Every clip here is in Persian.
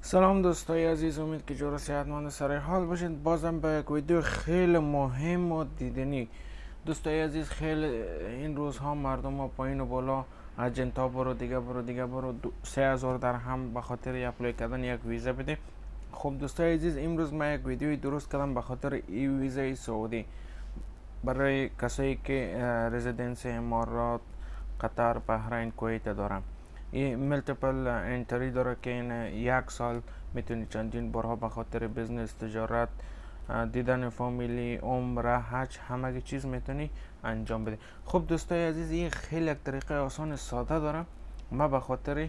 سلام دوستای عزیز امید که جور صحتمند سر حال باشید بازم به یک ویدیو خیلی مهم و دیدنی. دوستای عزیز خیلی این روزها مردم ها پایین و بالا. اجنتا برو دیگه برو دیگه برو. سه هزار درهم به خاطر اپلای کردن یک ویزا بده. خب دوستای عزیز امروز من یک ویدیوی درست کردم به خاطر ای ویزای سعودی. برای کسایی که رزیدنس امارات قطر بحرین کویت دارم. multiple entry داره که این یک سال می‌تونی چندین بارها به خاطر business تجارت دیدن فامیلی عمره حج همه چیز می‌تونی انجام بده خب دوستای عزیز این خیلی یک طریقه آسان ساده داره. ما به خاطر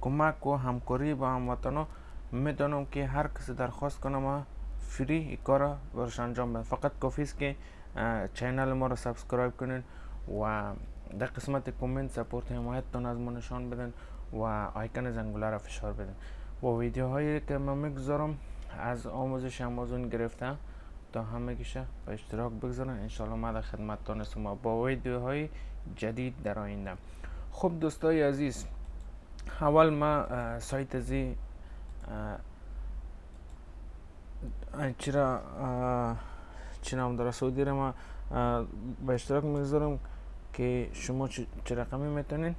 کمک و همکاری با هموطنا می‌دانم که هر کسی درخواست کنه ما free این کار برش انجام بده فقط کافی است که channel ما رو subscribe کنین و در قسمت کامنت سپورت حمایتتان از ما نشان بدن و آیکن زنگوله را فشار بدن. با ویدیوهایی که من می‌گذارم از آموزش آمازون گرفته تا همه گیشه به اشتراک بگذارن. انشالله ما در خدمتتان ما با ویدیوهای جدید در آینده. خب دوستای عزیز اول ما سایت زی چرا چی نام داره؟ سعودی را ما به اشتراک می‌گذارم. که شما چه رقمی می‌تونین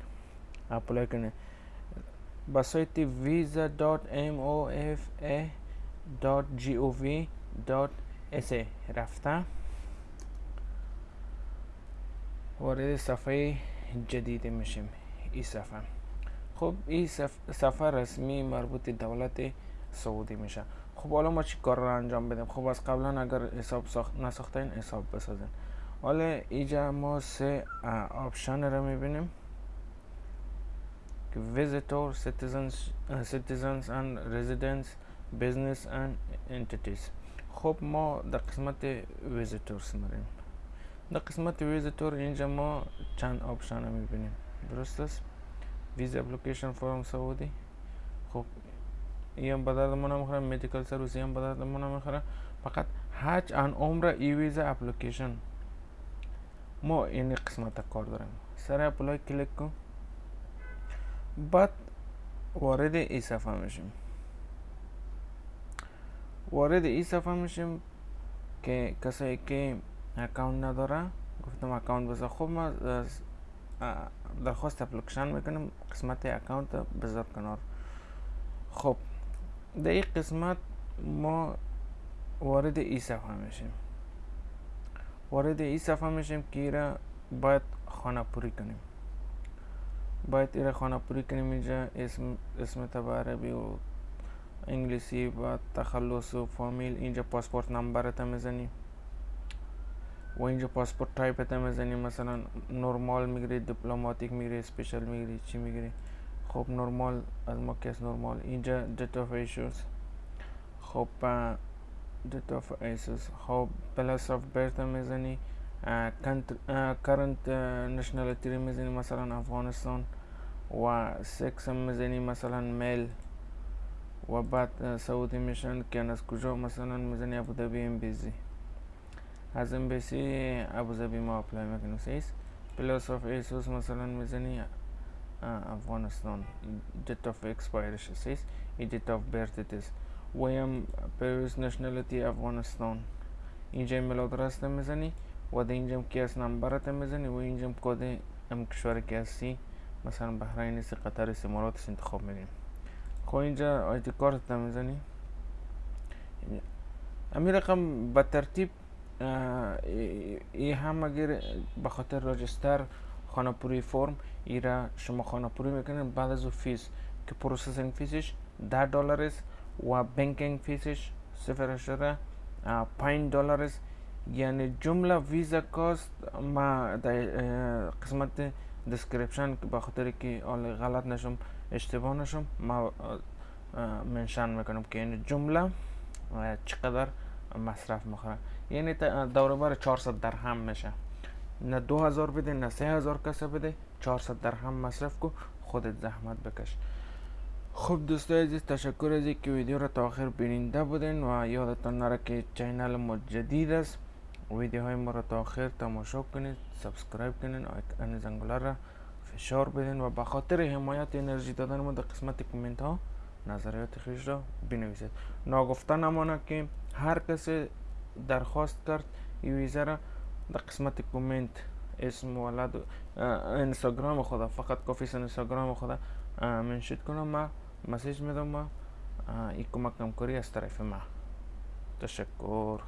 اپلای کنین. با سایت visa.mofa.gov.sa رفته. وارد صفحه جدید میشیم. این صفحه. خب این صفحه رسمی مربوط دولت سعودی میشه. خب حالا ما چی کار را انجام بدیم؟ خب از قبلا اگر حساب ساخت نساختین حساب بسازین. حالا اینجا ما سه option رو می‌بینیم. که visitor citizens citizens and residents business and entities. خب ما در قسمت visitors میریم در قسمت ویزیتور اینجا ما چند option رو می‌بینیم. درست است؟ visa application from سعودی. خب این هم بدرد ما نمی‌خوره medical service هم بدرد ما نمی‌خوره فقط حج and عمره e-visa application. ما این قسمت داریم سر apply کلیک کن بعد وارد ای صفحه میشیم وارد ای صفحه میشیم که کسایی که account نداره گفتم اکاونت بذار خب ما درخواست اپلیکیشن می‌کنیم قسمت اکاونت بذار کنار خب در این قسمت ما وارد ای صفحه میشیم وارد این صفحه میشیم که ایره باید خانه پوری کنیم. باید ایره خانه پوری کنیم. اینجا اسم اسم تبع عربی و انگلیسی و تخلص و فامیل. اینجا پاسپورت نمبرت میزنی و اینجا پاسپورت تایپت میزنی مثلا نرمال میگیری دیپلماتیک میگیری special میگیری چی میگیری؟ خب نرمال از ما کس نرمال اینجا date of issue خب date of issue خب place of birth می‌زنی current nationality می‌زنی مثلا افغانستان و سکس هم می‌زنی مثلا male و بعد سعودی mission که از کجا مثلا می‌زنی ابوظبی embassy از ام بیسی ابوظبی ما اپلای می‌کنیم سیس پلاس آف ایسوس مثلا می‌زنی افغانستان date of expiration سیس ای date of birth it is. ویم پیروز نشنالیتی افغانستان اینجا ایمیل آدرس می‌زنی و در اینجا کیس نمبرت می‌زنی و اینجا کد ام کشور که هستی مثلا بحرین است قطر است امارات است انتخاب میدیم خب اینجا آیدی کارت می‌زنی امی رقم به ترتیب ای هم اگر به خاطر register خانه پوری فرم ای را شما خانه پوری می‌کنین بعد از fees که processing fees ش ده دلار است و banking fees ش صفر شده. پنج دلار است. یعنی جمله visa cost ما در قسمت description به خاطر که غلط نشم اشتباه نشم ما mention می‌کنم که این جمله چقدر مصرف می‌خوره. یعنی دور بر 400 درهم میشه. نه 2000 بده نه 3000 کسه بده. 400 درهم مصرف کو خودت زحمت بکش. خب دوستای عزیز تشکر از اینکه ویدیو را تا آخر بیننده بودین و یادتان نره که channel ما جدید است ویدیوهای ما را تا آخر تماشا کنید subscribe کنید آیکن زنگوله را فشار بدین و به خاطر حمایت انرژی دادن ما در قسمت کامنت ها نظریات خیش را بنویسید ناگفته نمانه که هر کسی درخواست کرد این ویزه را در قسمت کومنت اسم ولد اینستاگرام خدا فقط کافی اینستاگرام خدا منشید کنم ما مسیج میدم ما. این کمک همکاری از طرف ما. تشکر.